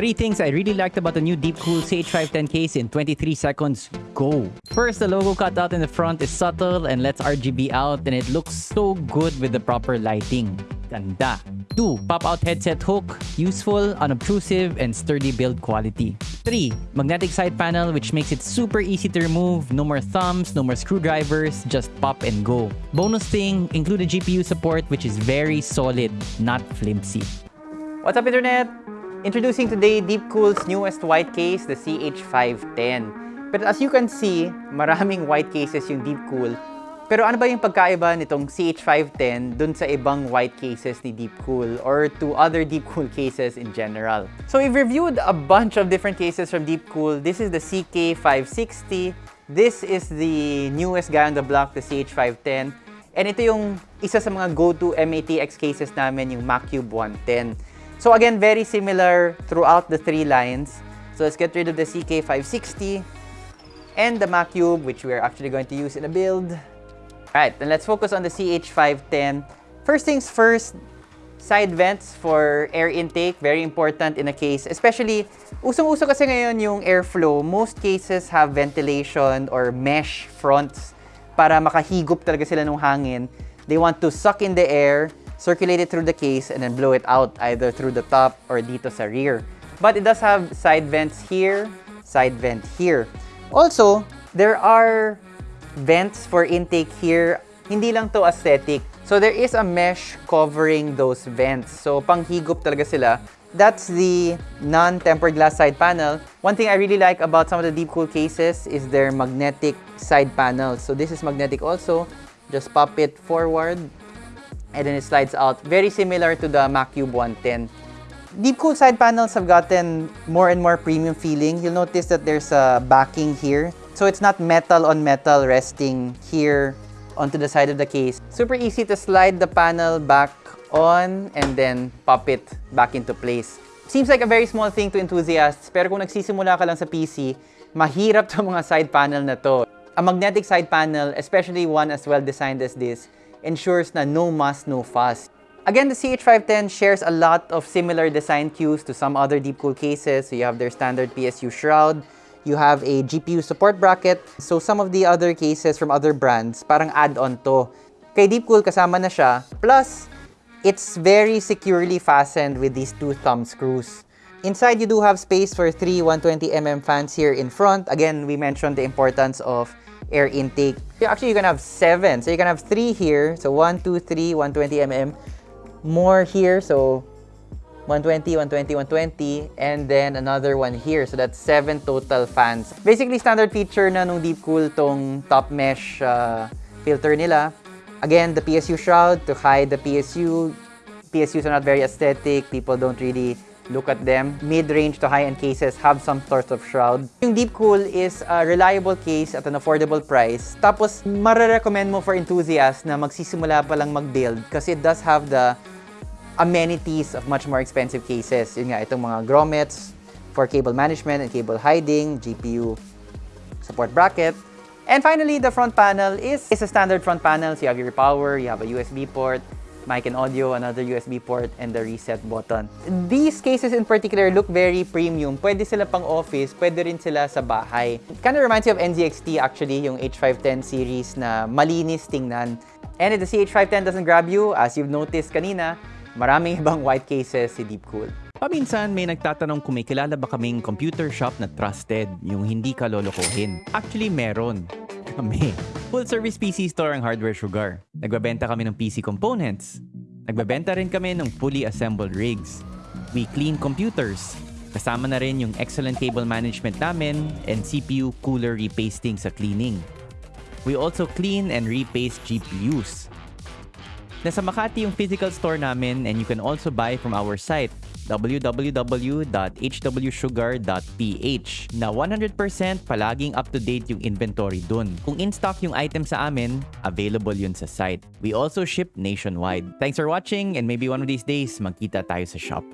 Three things I really liked about the new Deepcool CH510 case in 23 seconds. Go! First, the logo cutout in the front is subtle and lets RGB out and it looks so good with the proper lighting. Ganda. 2. Pop-out headset hook. Useful, unobtrusive, and sturdy build quality. 3. Magnetic side panel which makes it super easy to remove. No more thumbs, no more screwdrivers, just pop and go. Bonus thing, included GPU support which is very solid, not flimsy. What's up, Internet? Introducing today Deepcool's newest white case, the CH510. But as you can see, maraming white cases yung Deepcool. Pero ano ba yung pagkaiba nitong CH510 dun sa ibang white cases ni Deepcool or to other Deepcool cases in general? So we've reviewed a bunch of different cases from Deepcool. This is the CK560. This is the newest guy on the block, the CH510. And ito yung isa sa mga go-to MATX cases namin, yung Macube 110. So again, very similar throughout the three lines. So let's get rid of the CK560 and the Macube, which we're actually going to use in a build. Alright, then let's focus on the CH510. First things first, side vents for air intake, very important in a case. Especially, usong-uso kasi ngayon yung airflow. Most cases have ventilation or mesh fronts para makahigop talaga sila ng hangin. They want to suck in the air, circulate it through the case, and then blow it out either through the top or dito sa rear. But it does have side vents here, side vent here. Also, there are vents for intake here. Hindi lang to aesthetic. So there is a mesh covering those vents. So panghigop talaga sila. That's the non-tempered glass side panel. One thing I really like about some of the Deepcool cases is their magnetic side panels. So this is magnetic also. Just pop it forward and then it slides out. Very similar to the Macube 110. Deepcool side panels have gotten more and more premium feeling. You'll notice that there's a backing here. So it's not metal on metal resting here onto the side of the case. Super easy to slide the panel back on and then pop it back into place. Seems like a very small thing to enthusiasts, pero kung nagsisimula ka lang sa PC, mahirap to mga side panel na to. A magnetic side panel, especially one as well designed as this, ensures na no muss, no fuss. Again, the CH510 shares a lot of similar design cues to some other Deepcool cases. So you have their standard PSU shroud, you have a GPU support bracket. So some of the other cases from other brands, parang add-on to. Kay Deepcool, kasama na siya. Plus, it's very securely fastened with these two thumb screws. Inside, you do have space for three 120mm fans here in front. Again, we mentioned the importance of air intake. Actually, you can have seven. So you can have three here. So one, two, three, 120mm. More here. So 120, 120, 120, and then another one here. So that's seven total fans. Basically, standard feature na nung Deepcool tong top mesh uh, filter nila. Again, the PSU shroud to hide the PSU. PSUs are not very aesthetic. People don't really look at them. Mid-range to high-end cases have some sort of shroud. Yung Deepcool is a reliable case at an affordable price. Tapos, marirecommend mo for enthusiasts na magsisimula pa lang mag-build kasi it does have the amenities of much more expensive cases. Yun nga, itong mga grommets for cable management and cable hiding, GPU support bracket. And finally, the front panel is, is a standard front panel. So you have your power, you have a USB port, mic and audio, another USB port, and the reset button. These cases in particular look very premium. Pwede sila pang office, pwede rin sila sa bahay. Kind of reminds you of NZXT actually, yung H510 series na malinis tingnan. And if the CH510 doesn't grab you, as you've noticed kanina, maraming ibang white cases si Deepcool. Paminsan may nagtatanong kung may kilala ba kaming computer shop na trusted, yung hindi ka lolokohin. Actually, meron. Kami. Full service PC store ang Hardware Sugar. Nagbabenta kami ng PC components. Nagbabenta rin kami ng fully assembled rigs. We clean computers. Kasama na rin yung excellent cable management namin and CPU cooler repasting sa cleaning. We also clean and repaste GPUs. Nasa Makati yung physical store namin and you can also buy from our site www.hwsugar.ph na 100% palaging up-to-date yung inventory dun. Kung in-stock yung item sa amin, available yun sa site. We also ship nationwide. Thanks for watching and maybe one of these days magkita tayo sa shop.